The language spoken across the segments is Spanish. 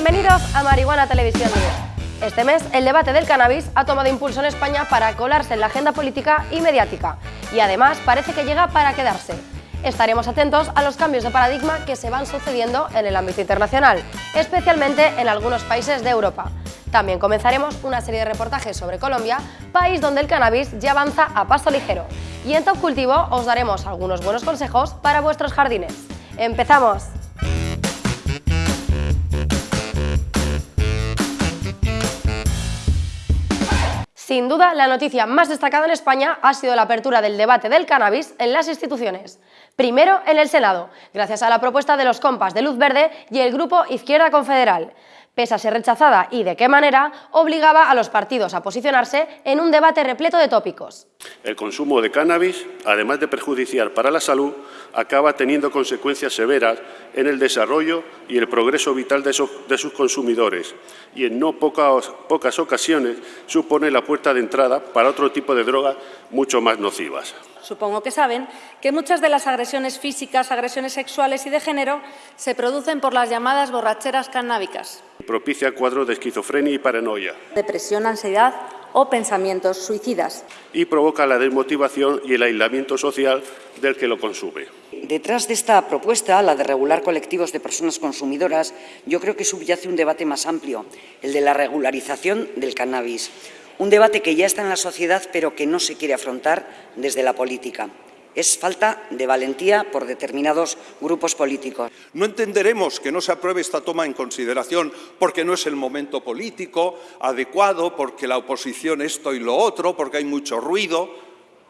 Bienvenidos a Marihuana Televisión. Este mes, el debate del cannabis ha tomado impulso en España para colarse en la agenda política y mediática, y además parece que llega para quedarse. Estaremos atentos a los cambios de paradigma que se van sucediendo en el ámbito internacional, especialmente en algunos países de Europa. También comenzaremos una serie de reportajes sobre Colombia, país donde el cannabis ya avanza a paso ligero. Y en Top Cultivo os daremos algunos buenos consejos para vuestros jardines. ¡Empezamos! Sin duda, la noticia más destacada en España ha sido la apertura del debate del cannabis en las instituciones. Primero en el Senado, gracias a la propuesta de los compas de Luz Verde y el Grupo Izquierda Confederal. Pese a ser rechazada y de qué manera, obligaba a los partidos a posicionarse en un debate repleto de tópicos. El consumo de cannabis, además de perjudicial para la salud, acaba teniendo consecuencias severas en el desarrollo y el progreso vital de, sus consumidores y en no pocas, pocas ocasiones supone la puerta de entrada para otro tipo de drogas mucho más nocivas. Supongo que saben que muchas de las agresiones físicas, agresiones sexuales y de género se producen por las llamadas borracheras cannábicas. Propicia cuadros de esquizofrenia y paranoia. Depresión, ansiedad o pensamientos suicidas. Y provoca la desmotivación y el aislamiento social del que lo consume. Detrás de esta propuesta, la de regular colectivos de personas consumidoras, yo creo que subyace un debate más amplio, el de la regularización del cannabis. Un debate que ya está en la sociedad, pero que no se quiere afrontar desde la política. Es falta de valentía por determinados grupos políticos. No entenderemos que no se apruebe esta toma en consideración porque no es el momento político adecuado, porque la oposición esto y lo otro, porque hay mucho ruido.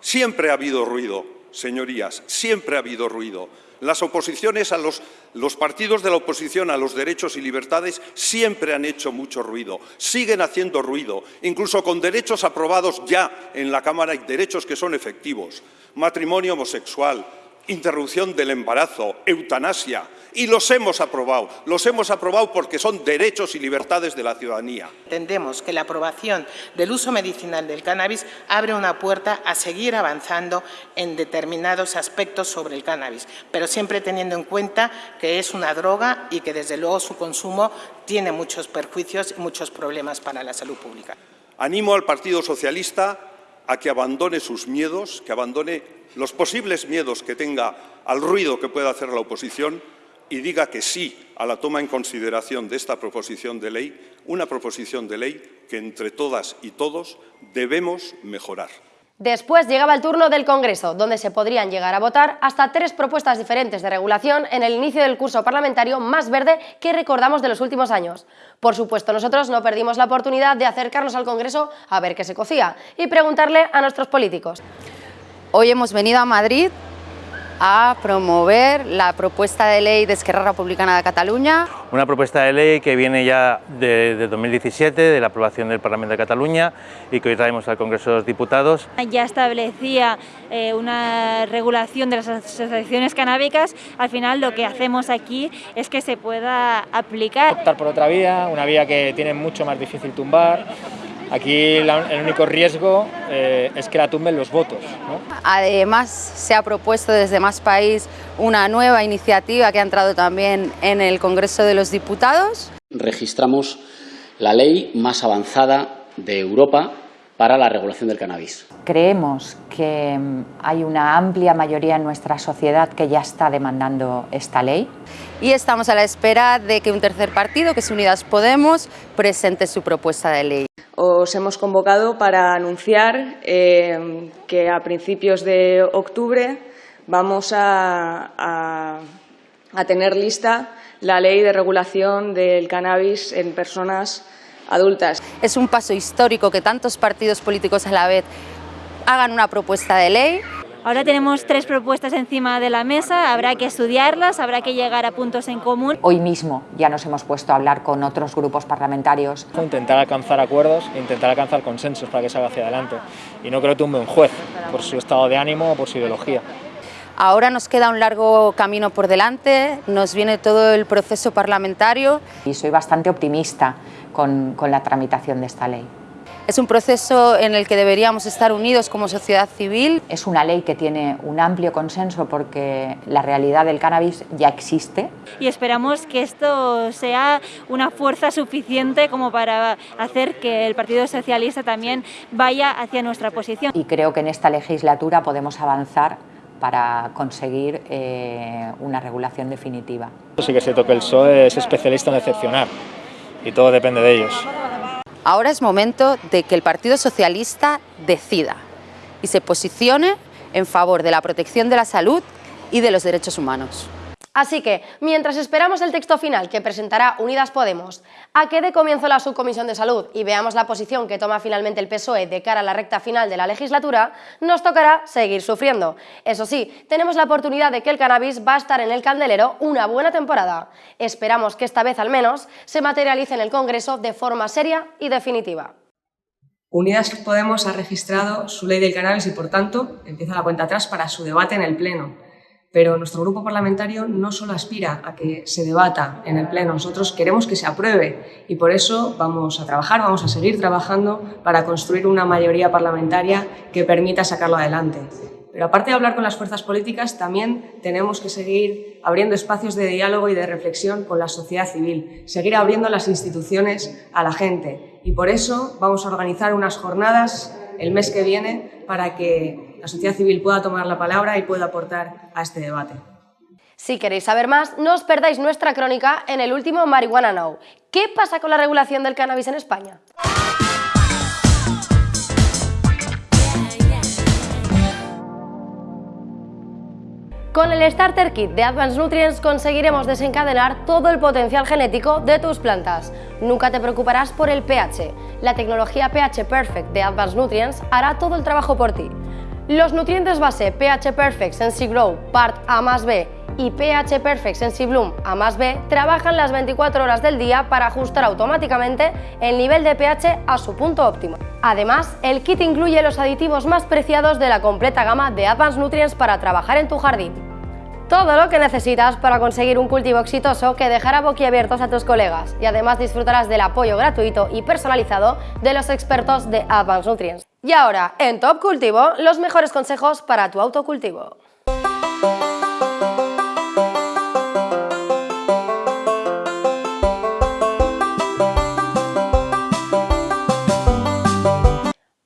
Siempre ha habido ruido, señorías, siempre ha habido ruido. Las oposiciones a los, los, partidos de la oposición a los derechos y libertades siempre han hecho mucho ruido, siguen haciendo ruido, incluso con derechos aprobados ya en la Cámara y derechos que son efectivos. Matrimonio homosexual, interrupción del embarazo, eutanasia, y los hemos aprobado. Los hemos aprobado porque son derechos y libertades de la ciudadanía. Entendemos que la aprobación del uso medicinal del cannabis abre una puerta a seguir avanzando en determinados aspectos sobre el cannabis, pero siempre teniendo en cuenta que es una droga y que desde luego su consumo tiene muchos perjuicios y muchos problemas para la salud pública. Animo al Partido Socialista a que abandone sus miedos, que abandone los posibles miedos que tenga al ruido que pueda hacer la oposición y diga que sí a la toma en consideración de esta proposición de ley, una proposición de ley que entre todas y todos debemos mejorar. Después llegaba el turno del Congreso, donde se podrían llegar a votar hasta tres propuestas diferentes de regulación en el inicio del curso parlamentario más verde que recordamos de los últimos años. Por supuesto, nosotros no perdimos la oportunidad de acercarnos al Congreso a ver qué se cocía y preguntarle a nuestros políticos. Hoy hemos venido a Madrid a promover la propuesta de ley de Esquerra Republicana de Cataluña. Una propuesta de ley que viene ya de, 2017, de la aprobación del Parlamento de Cataluña y que hoy traemos al Congreso de los Diputados. Ya establecía eh, una regulación de las asociaciones canábicas, al final lo que hacemos aquí es que se pueda aplicar. Optar por otra vía, una vía que tiene mucho más difícil tumbar, Aquí el único riesgo eh, es que la tumben los votos. Además, se ha propuesto desde Más País una nueva iniciativa que ha entrado también en el Congreso de los Diputados. Registramos la ley más avanzada de Europa para la regulación del cannabis. Creemos que mm, hay una amplia mayoría en nuestra sociedad que ya está demandando esta ley. Y estamos a la espera de que un tercer partido, que es Unidas Podemos, presente su propuesta de ley os hemos convocado para anunciar eh, que a principios de octubre vamos a, a, tener lista la ley de regulación del cannabis en personas adultas. Es un paso histórico que tantos partidos políticos a la vez hagan una propuesta de ley Ahora tenemos tres propuestas encima de la mesa, habrá que estudiarlas, habrá que llegar a puntos en común. Hoy mismo ya nos hemos puesto a hablar con otros grupos parlamentarios. Intentar alcanzar acuerdos, intentar alcanzar consensos para que salga hacia adelante. Y no creo que tumbe un juez por su estado de ánimo o por su ideología. Ahora nos queda un largo camino por delante, nos viene todo el proceso parlamentario. Y soy bastante optimista con, con la tramitación de esta ley. Es un proceso en el que deberíamos estar unidos como sociedad civil. Es una ley que tiene un amplio consenso porque la realidad del cannabis ya existe. Y esperamos que esto sea una fuerza suficiente como para hacer que el Partido Socialista también vaya hacia nuestra posición. Y creo que en esta legislatura podemos avanzar para conseguir eh, una regulación definitiva. Sí que se toque el PSOE es especialista en decepcionar y todo depende de ellos. Ahora es momento de que el Partido Socialista decida y se posicione en favor de la protección de la salud y de los derechos humanos. Así que, mientras esperamos el texto final que presentará Unidas Podemos, a que dé comienzo la Subcomisión de Salud y veamos la posición que toma finalmente el PSOE de cara a la recta final de la legislatura, nos tocará seguir sufriendo. Eso sí, tenemos la oportunidad de que el cannabis va a estar en el candelero una buena temporada. Esperamos que esta vez al menos se materialice en el Congreso de forma seria y definitiva. Unidas Podemos ha registrado su ley del cannabis y, por tanto, empieza la cuenta atrás para su debate en el Pleno pero nuestro grupo parlamentario no solo aspira a que se debata en el Pleno, nosotros queremos que se apruebe y por eso vamos a trabajar, vamos a seguir trabajando para construir una mayoría parlamentaria que permita sacarlo adelante. Pero aparte de hablar con las fuerzas políticas, también tenemos que seguir abriendo espacios de diálogo y de reflexión con la sociedad civil, seguir abriendo las instituciones a la gente. Y por eso vamos a organizar unas jornadas el mes que viene para que la sociedad civil pueda tomar la palabra y pueda aportar a este debate. Si queréis saber más, no os perdáis nuestra crónica en el último Marihuana Now. ¿Qué pasa con la regulación del cannabis en España? Con el Starter Kit de Advanced Nutrients conseguiremos desencadenar todo el potencial genético de tus plantas. Nunca te preocuparás por el pH. La tecnología pH Perfect de Advanced Nutrients hará todo el trabajo por ti. Los nutrientes base pH Perfect Sensi Grow Part A más B y pH Perfect Sensi Bloom A más B trabajan las 24 horas del día para ajustar automáticamente el nivel de pH a su punto óptimo. Además, el kit incluye los aditivos más preciados de la completa gama de Advanced Nutrients para trabajar en tu jardín. Todo lo que necesitas para conseguir un cultivo exitoso que dejará boquiabiertos a tus colegas y además disfrutarás del apoyo gratuito y personalizado de los expertos de Advanced Nutrients. Y ahora, en Top Cultivo, los mejores consejos para tu autocultivo.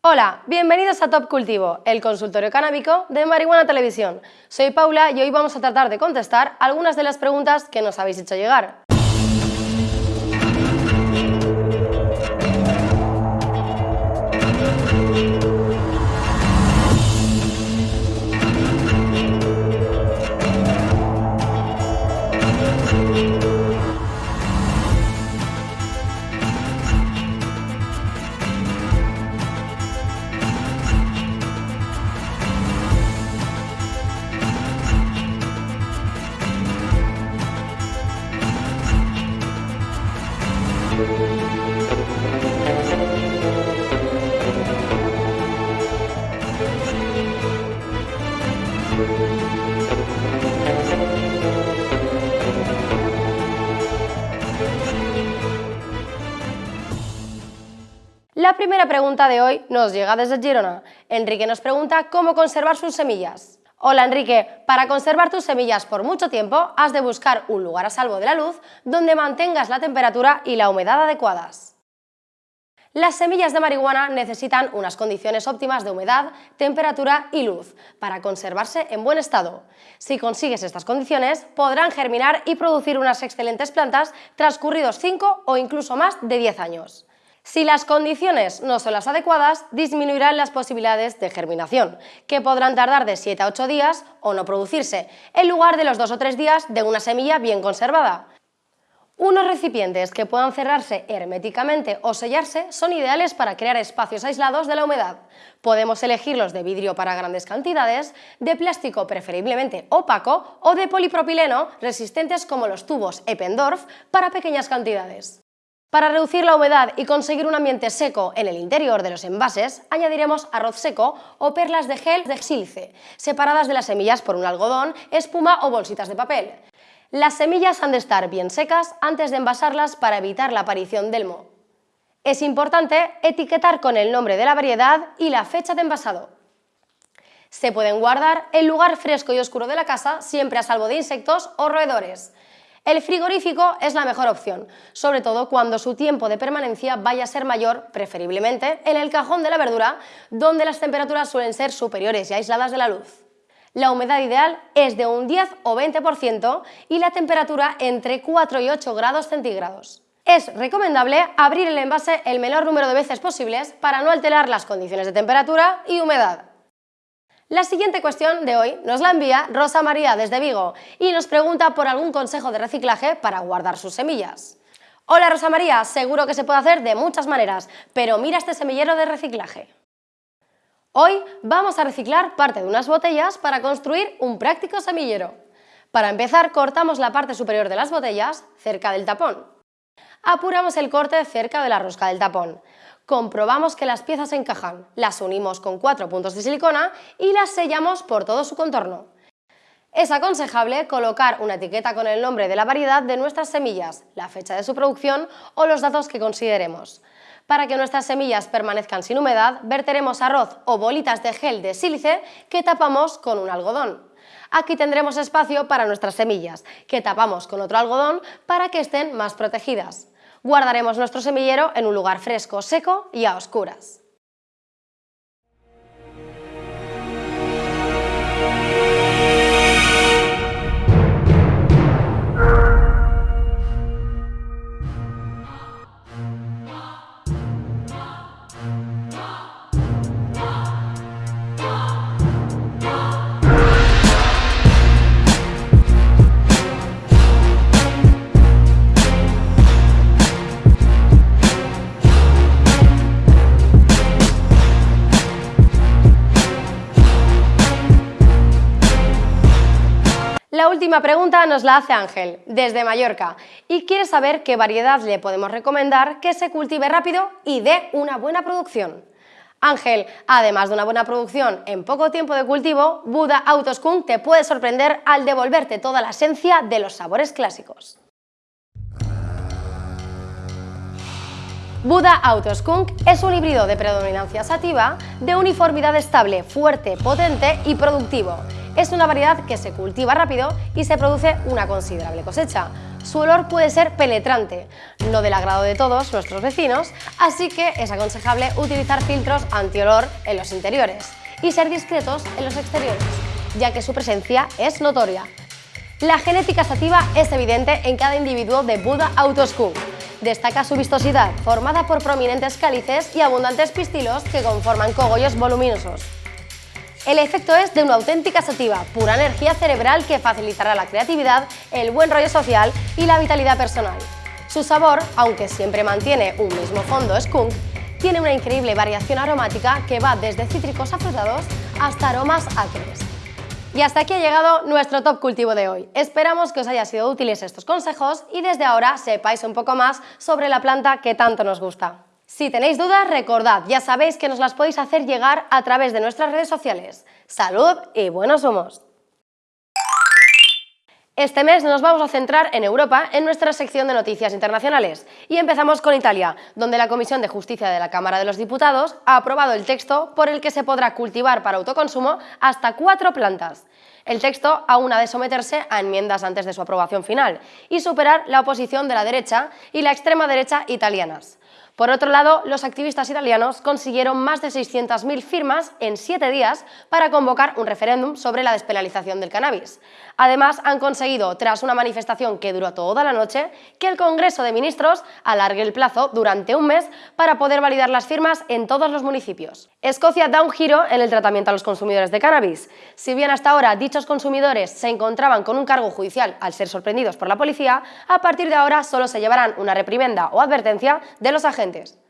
Hola, bienvenidos a Top Cultivo, el consultorio canábico de Marihuana Televisión. Soy Paula y hoy vamos a tratar de contestar algunas de las preguntas que nos habéis hecho llegar. La primera pregunta de hoy nos llega desde Girona. Enrique nos pregunta cómo conservar sus semillas. Hola Enrique, para conservar tus semillas por mucho tiempo has de buscar un lugar a salvo de la luz donde mantengas la temperatura y la humedad adecuadas. Las semillas de marihuana necesitan unas condiciones óptimas de humedad, temperatura y luz para conservarse en buen estado. Si consigues estas condiciones, podrán germinar y producir unas excelentes plantas transcurridos 5 o incluso más de 10 años. Si las condiciones no son las adecuadas, disminuirán las posibilidades de germinación, que podrán tardar de 7 a 8 días o no producirse, en lugar de los 2 o 3 días de una semilla bien conservada. Unos recipientes que puedan cerrarse herméticamente o sellarse son ideales para crear espacios aislados de la humedad. Podemos elegirlos de vidrio para grandes cantidades, de plástico preferiblemente opaco o de polipropileno resistentes como los tubos Eppendorf para pequeñas cantidades. Para reducir la humedad y conseguir un ambiente seco en el interior de los envases, añadiremos arroz seco o perlas de gel de sílice, separadas de las semillas por un algodón, espuma o bolsitas de papel. Las semillas han de estar bien secas antes de envasarlas para evitar la aparición del moho. Es importante etiquetar con el nombre de la variedad y la fecha de envasado. Se pueden guardar en lugar fresco y oscuro de la casa, siempre a salvo de insectos o roedores. El frigorífico es la mejor opción, sobre todo cuando su tiempo de permanencia vaya a ser mayor, preferiblemente en el cajón de la verdura, donde las temperaturas suelen ser superiores y aisladas de la luz. La humedad ideal es de un 10 o 20% y la temperatura entre 4 y 8 grados centígrados. Es recomendable abrir el envase el menor número de veces posibles para no alterar las condiciones de temperatura y humedad. La siguiente cuestión de hoy nos la envía Rosa María desde Vigo y nos pregunta por algún consejo de reciclaje para guardar sus semillas. Hola Rosa María, seguro que se puede hacer de muchas maneras, pero mira este semillero de reciclaje. Hoy vamos a reciclar parte de unas botellas para construir un práctico semillero. Para empezar, cortamos la parte superior de las botellas cerca del tapón. Apuramos el corte cerca de la rosca del tapón comprobamos que las piezas encajan, las unimos con cuatro puntos de silicona y las sellamos por todo su contorno. Es aconsejable colocar una etiqueta con el nombre de la variedad de nuestras semillas, la fecha de su producción o los datos que consideremos. Para que nuestras semillas permanezcan sin humedad, verteremos arroz o bolitas de gel de sílice que tapamos con un algodón. Aquí tendremos espacio para nuestras semillas, que tapamos con otro algodón para que estén más protegidas. Guardaremos nuestro semillero en un lugar fresco, seco y a oscuras. Última pregunta nos la hace Ángel, desde Mallorca, y quiere saber qué variedad le podemos recomendar que se cultive rápido y dé una buena producción. Ángel, además de una buena producción en poco tiempo de cultivo, Buda Autoskunk te puede sorprender al devolverte toda la esencia de los sabores clásicos. Buda Autoskunk es un híbrido de predominancia sativa, de uniformidad estable, fuerte, potente y productivo, es una variedad que se cultiva rápido y se produce una considerable cosecha. Su olor puede ser penetrante, no del agrado de todos nuestros vecinos, así que es aconsejable utilizar filtros antiolor en los interiores y ser discretos en los exteriores, ya que su presencia es notoria. La genética sativa es evidente en cada individuo de Buda Autoskunk. Destaca su vistosidad, formada por prominentes cálices y abundantes pistilos que conforman cogollos voluminosos. El efecto es de una auténtica sativa, pura energía cerebral que facilitará la creatividad, el buen rollo social y la vitalidad personal. Su sabor, aunque siempre mantiene un mismo fondo skunk, tiene una increíble variación aromática que va desde cítricos afrutados hasta aromas acres. Y hasta aquí ha llegado nuestro top cultivo de hoy. Esperamos que os haya sido útiles estos consejos y desde ahora sepáis un poco más sobre la planta que tanto nos gusta. Si tenéis dudas, recordad, ya sabéis que nos las podéis hacer llegar a través de nuestras redes sociales. ¡Salud y buenos humos! Este mes nos vamos a centrar en Europa en nuestra sección de noticias internacionales y empezamos con Italia, donde la Comisión de Justicia de la Cámara de los Diputados ha aprobado el texto por el que se podrá cultivar para autoconsumo hasta cuatro plantas. El texto aún ha de someterse a enmiendas antes de su aprobación final y superar la oposición de la derecha y la extrema derecha italianas. Por otro lado, los activistas italianos consiguieron más de 600.000 firmas en siete días para convocar un referéndum sobre la despenalización del cannabis. Además, han conseguido, tras una manifestación que duró toda la noche, que el Congreso de Ministros alargue el plazo durante un mes para poder validar las firmas en todos los municipios. Escocia da un giro en el tratamiento a los consumidores de cannabis. Si bien hasta ahora dichos consumidores se encontraban con un cargo judicial al ser sorprendidos por la policía, a partir de ahora solo se llevarán una reprimenda o advertencia de los agentes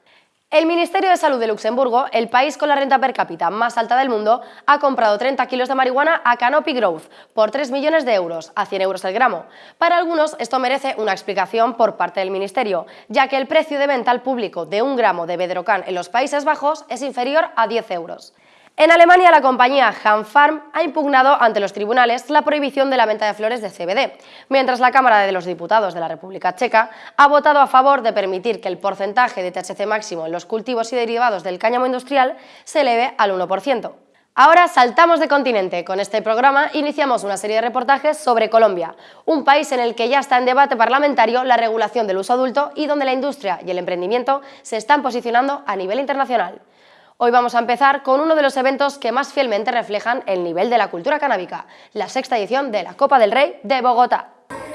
el Ministerio de Salud de Luxemburgo, el país con la renta per cápita más alta del mundo, ha comprado 30 kilos de marihuana a Canopy Growth por 3 millones de euros, a 100 euros el gramo. Para algunos esto merece una explicación por parte del Ministerio, ya que el precio de venta al público de un gramo de Bedrocan en los Países Bajos es inferior a 10 euros. En Alemania, la compañía Hanfarm ha impugnado ante los tribunales la prohibición de la venta de flores de CBD, mientras la Cámara de los Diputados de la República Checa ha votado a favor de permitir que el porcentaje de THC máximo en los cultivos y derivados del cáñamo industrial se eleve al 1%. Ahora saltamos de continente. Con este programa iniciamos una serie de reportajes sobre Colombia, un país en el que ya está en debate parlamentario la regulación del uso adulto y donde la industria y el emprendimiento se están posicionando a nivel internacional. Hoy vamos a empezar con uno de los eventos que más fielmente reflejan el nivel de la cultura canábica, la sexta edición de la Copa del Rey de Bogotá.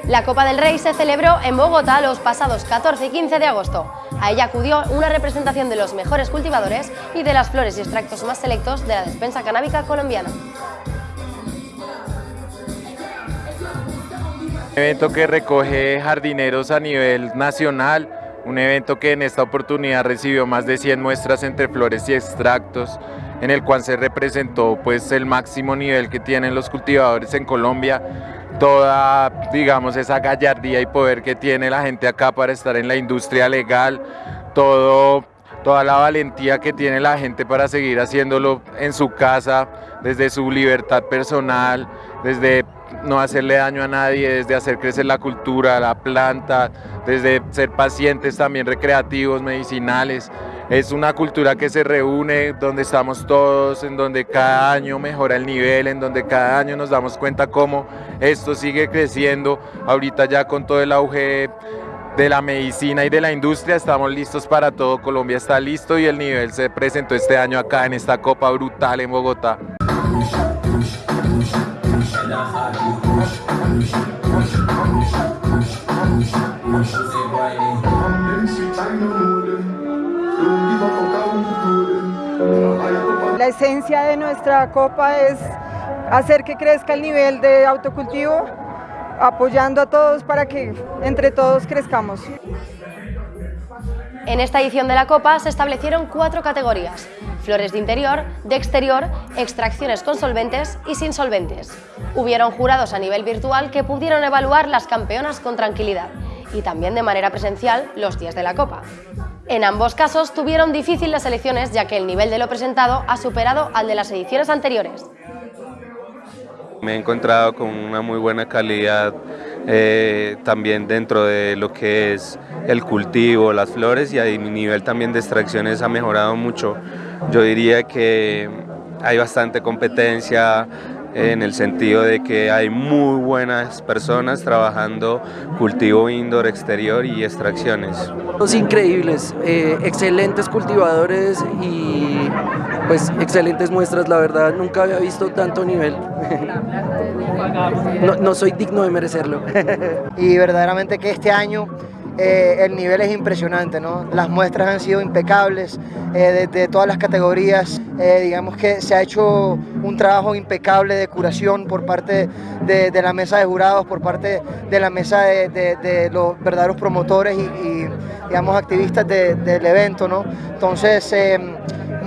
La Copa del Rey se celebró en Bogotá los pasados 14 y 15 de agosto. A ella acudió una representación de los mejores cultivadores y de las flores y extractos más selectos de la despensa canábica colombiana. evento que recoge jardineros a nivel nacional, un evento que en esta oportunidad recibió más de 100 muestras entre flores y extractos, en el cual se representó pues el máximo nivel que tienen los cultivadores en Colombia, toda digamos esa gallardía y poder que tiene la gente acá para estar en la industria legal, todo toda la valentía que tiene la gente para seguir haciéndolo en su casa, desde su libertad personal, desde no hacerle daño a nadie, desde hacer crecer la cultura, la planta, desde ser pacientes también recreativos, medicinales. Es una cultura que se reúne, donde estamos todos, en donde cada año mejora el nivel, en donde cada año nos damos cuenta cómo esto sigue creciendo. Ahorita ya con todo el auge de la medicina y de la industria estamos listos para todo, Colombia está listo y el nivel se presentó este año acá en esta copa brutal en Bogotá. La esencia de nuestra copa es hacer que crezca el nivel de autocultivo, apoyando a todos para que entre todos crezcamos. En esta edición de la Copa se establecieron cuatro categorías, flores de interior, de exterior, extracciones con solventes y sin solventes. Hubieron jurados a nivel virtual que pudieron evaluar las campeonas con tranquilidad y también de manera presencial los días de la Copa. En ambos casos tuvieron difícil las elecciones ya que el nivel de lo presentado ha superado al de las ediciones anteriores. Me he encontrado con una muy buena calidad eh, también dentro de lo que es el cultivo, las flores y mi nivel también de extracciones ha mejorado mucho. Yo diría que hay bastante competencia, en el sentido de que hay muy buenas personas trabajando cultivo indoor, exterior y extracciones. Los increíbles, eh, excelentes cultivadores y pues excelentes muestras, la verdad nunca había visto tanto nivel. no, no soy digno de merecerlo. y verdaderamente que este año eh, el nivel es impresionante, ¿no? Las muestras han sido impecables eh, de, todas las categorías. Eh, digamos que se ha hecho un trabajo impecable de curación por parte de, la mesa de jurados, por parte de la mesa de, los verdaderos promotores y, digamos, activistas del evento, ¿no? Entonces,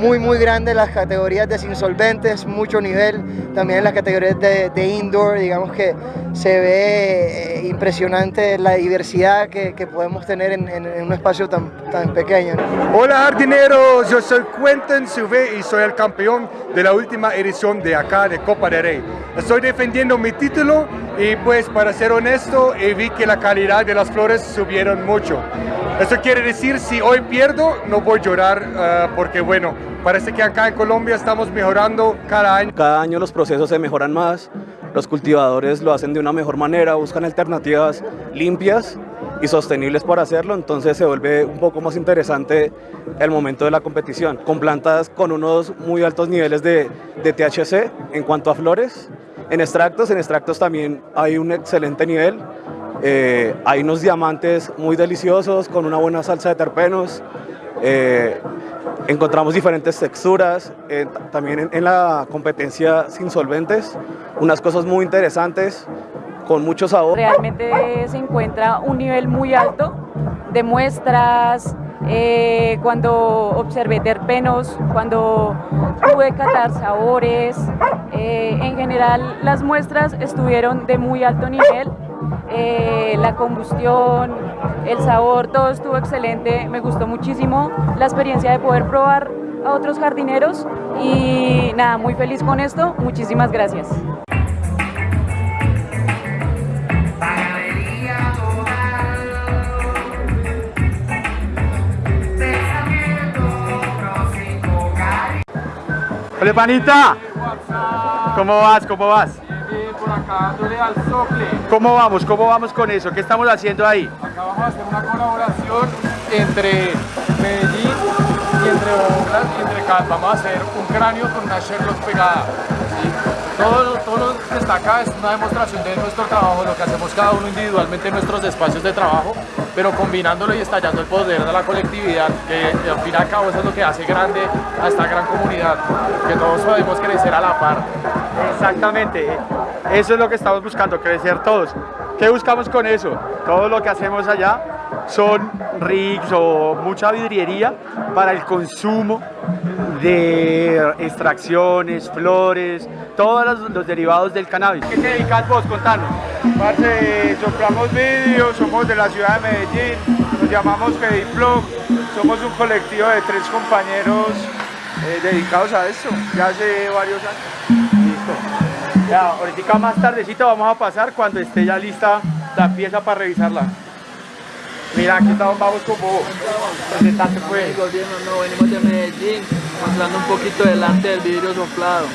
muy muy grande las categorías de insolventes, mucho nivel, también en las categorías de, indoor, digamos que se ve eh, impresionante la diversidad que, podemos tener en, un espacio tan, tan pequeño. Hola jardineros, yo soy Quentin Suvé y soy el campeón de la última edición de acá de Copa de Rey. Estoy defendiendo mi título y pues para ser honesto vi que la calidad de las flores subieron mucho. Eso quiere decir si hoy pierdo no voy a llorar ah, porque bueno, Parece que acá en Colombia estamos mejorando cada año. Cada año los procesos se mejoran más, los cultivadores lo hacen de una mejor manera, buscan alternativas limpias y sostenibles para hacerlo, entonces se vuelve un poco más interesante el momento de la competición. Con plantas con unos muy altos niveles de, de THC en cuanto a flores, en extractos, en extractos también hay un excelente nivel, eh, hay unos diamantes muy deliciosos con una buena salsa de terpenos, eh, encontramos diferentes texturas, eh, también en, la competencia sin solventes, unas cosas muy interesantes, con mucho sabor. Realmente se encuentra un nivel muy alto de muestras, eh, cuando observé terpenos, cuando pude catar sabores, en general las muestras estuvieron de muy alto nivel, la combustión, el sabor, todo estuvo excelente, me gustó muchísimo la experiencia de poder probar a otros jardineros y nada, muy feliz con esto, muchísimas gracias. Hola panita, ¿cómo vas? ¿Cómo vas? Acá dándole al sople. ¿Cómo vamos? ¿Cómo vamos con eso? ¿Qué estamos haciendo ahí? Acá vamos a hacer una colaboración entre Medellín y entre Obras y entre Cal. Vamos a hacer un cráneo con una Sherlock pegada. Todo, todo lo que está acá es una demostración de nuestro trabajo, lo que hacemos cada uno individualmente en nuestros espacios de trabajo, pero combinándolo y estallando el poder de la colectividad, que al fin y al cabo eso es lo que hace grande a esta gran comunidad, que todos podemos crecer a la par. Exactamente, eso es lo que estamos buscando, crecer todos. ¿Qué buscamos con eso? Todo lo que hacemos allá son rigs o mucha vidriería para el consumo de extracciones, flores, todos los, derivados del cannabis. ¿Qué te dedicas vos? Contanos. Parce, soplamos vídeos, somos de la ciudad de Medellín, nos llamamos Mediflog, somos un colectivo de tres compañeros eh, dedicados a esto, ya hace varios años. Ya, ahorita más tardecito vamos a pasar cuando esté ya lista la pieza para revisarla. Mira, aquí estamos, vamos con vos. Presentante pues. No, venimos de Medellín, mostrando un poquito delante del vidrio soplado.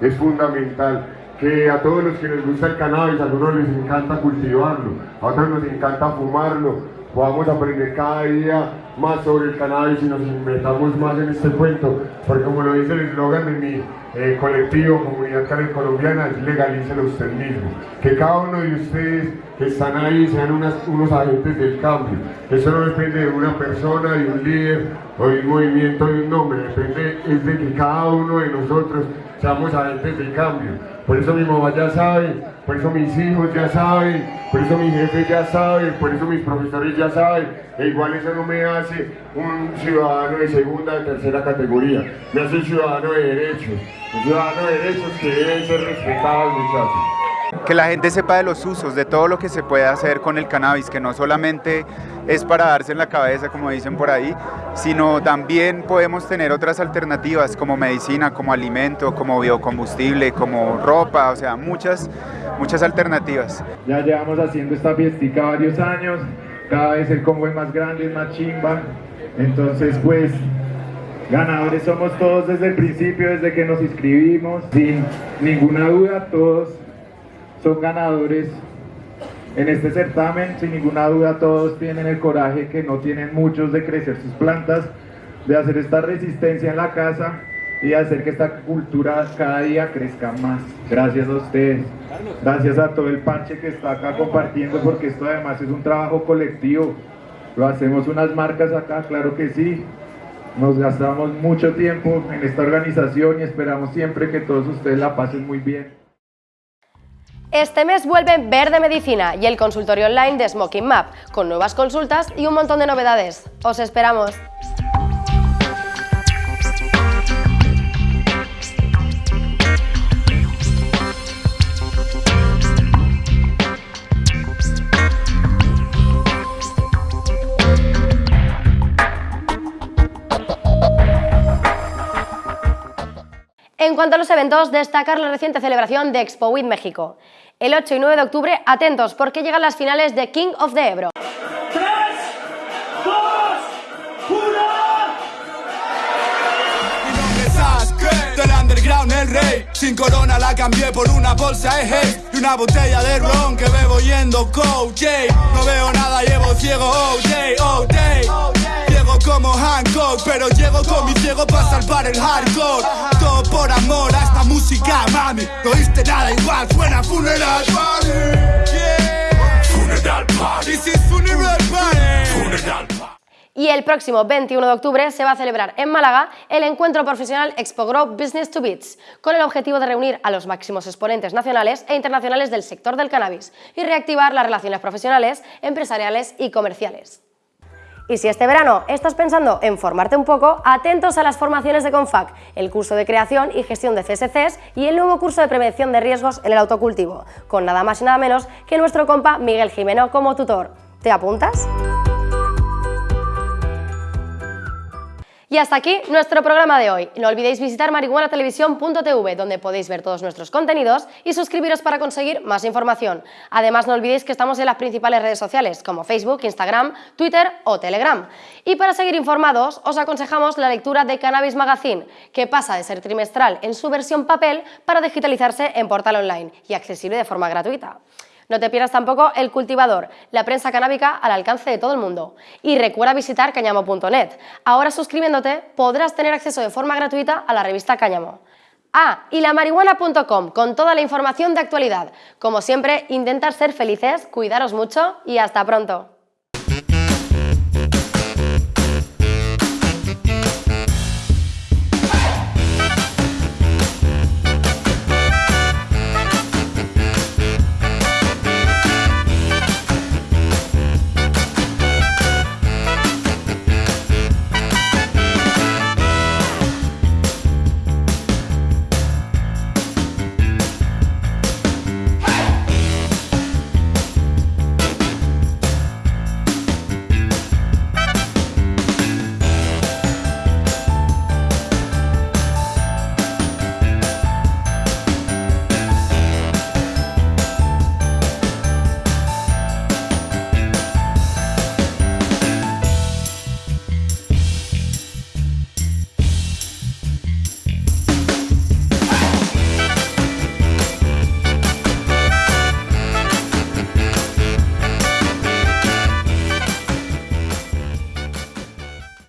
Es fundamental que a todos los que les gusta el cannabis, a algunos les encanta cultivarlo, a otros nos encanta fumarlo, podamos aprender cada día más sobre el cannabis y nos metamos más en este cuento, porque como lo dice el eslogan de mi eh, colectivo, Comunidad Canel Colombiana, es legalícelo usted mismo. Que cada uno de ustedes que están ahí sean unos agentes del cambio. Eso no depende de una persona, de un líder o de un movimiento, de un nombre, depende es de que cada uno de nosotros seamos agentes del cambio. Por eso mi mamá ya sabe, por eso mis hijos ya saben, por eso mi jefe ya sabe, por eso mis profesores ya saben. E igual eso no me hace un ciudadano de segunda, de tercera categoría. Me hace un ciudadano de derechos. Un ciudadano de derechos que deben ser respetados, muchachos que la gente sepa de los usos, de todo lo que se puede hacer con el cannabis, que no solamente es para darse en la cabeza, como dicen por ahí, sino también podemos tener otras alternativas como medicina, como alimento, como biocombustible, como ropa, o sea, muchas, muchas alternativas. Ya llevamos haciendo esta fiestica varios años, cada vez el combo es más grande, es más chimba, entonces pues ganadores somos todos desde el principio, desde que nos inscribimos, sin ninguna duda, todos son ganadores en este certamen. Sin ninguna duda todos tienen el coraje que no tienen muchos de crecer sus plantas, de hacer esta resistencia en la casa y hacer que esta cultura cada día crezca más. Gracias a ustedes. Gracias a todo el parche que está acá compartiendo porque esto además es un trabajo colectivo. Lo hacemos unas marcas acá, claro que sí. Nos gastamos mucho tiempo en esta organización y esperamos siempre que todos ustedes la pasen muy bien. Este mes vuelve Verde Medicina y el consultorio online de Smoking Map, con nuevas consultas y un montón de novedades. ¡Os esperamos! En cuanto a los eventos, destacar la reciente celebración de Expo With México. El 8 y 9 de octubre, atentos porque llegan las finales de King of the Ebro. el rey. Sin corona la cambié por una bolsa de hey Y una botella de ron que bebo yendo coach No veo nada, llevo ciego, oh, oh, como Hancock Pero llego con mi ciego para salvar el hardcore. Todo por amor a esta música, mami. No oíste nada igual, suena Funeral Party. Funeral Party. This is Funeral Party. Funeral Party. Y el próximo 21 de octubre se va a celebrar en Málaga el encuentro profesional Expo Grow Business to Beats, con el objetivo de reunir a los máximos exponentes nacionales e internacionales del sector del cannabis y reactivar las relaciones profesionales, empresariales y comerciales. Y si este verano estás pensando en formarte un poco, atentos a las formaciones de CONFAC, el curso de creación y gestión de CSCs y el nuevo curso de prevención de riesgos en el autocultivo, con nada más y nada menos que nuestro compa Miguel Jimeno como tutor. ¿Te apuntas? Y hasta aquí nuestro programa de hoy. No olvidéis visitar marihuanatelevisión.tv, donde podéis ver todos nuestros contenidos y suscribiros para conseguir más información. Además, no olvidéis que estamos en las principales redes sociales, como Facebook, Instagram, Twitter o Telegram. Y para seguir informados, os aconsejamos la lectura de Cannabis Magazine, que pasa de ser trimestral en su versión papel para digitalizarse en portal online y accesible de forma gratuita. No te pierdas tampoco El Cultivador, la prensa canábica al alcance de todo el mundo. Y recuerda visitar cañamo.net. Ahora suscribiéndote podrás tener acceso de forma gratuita a la revista Cáñamo. Ah, y la marihuana.com con toda la información de actualidad. Como siempre, intentar ser felices, cuidaros mucho y hasta pronto.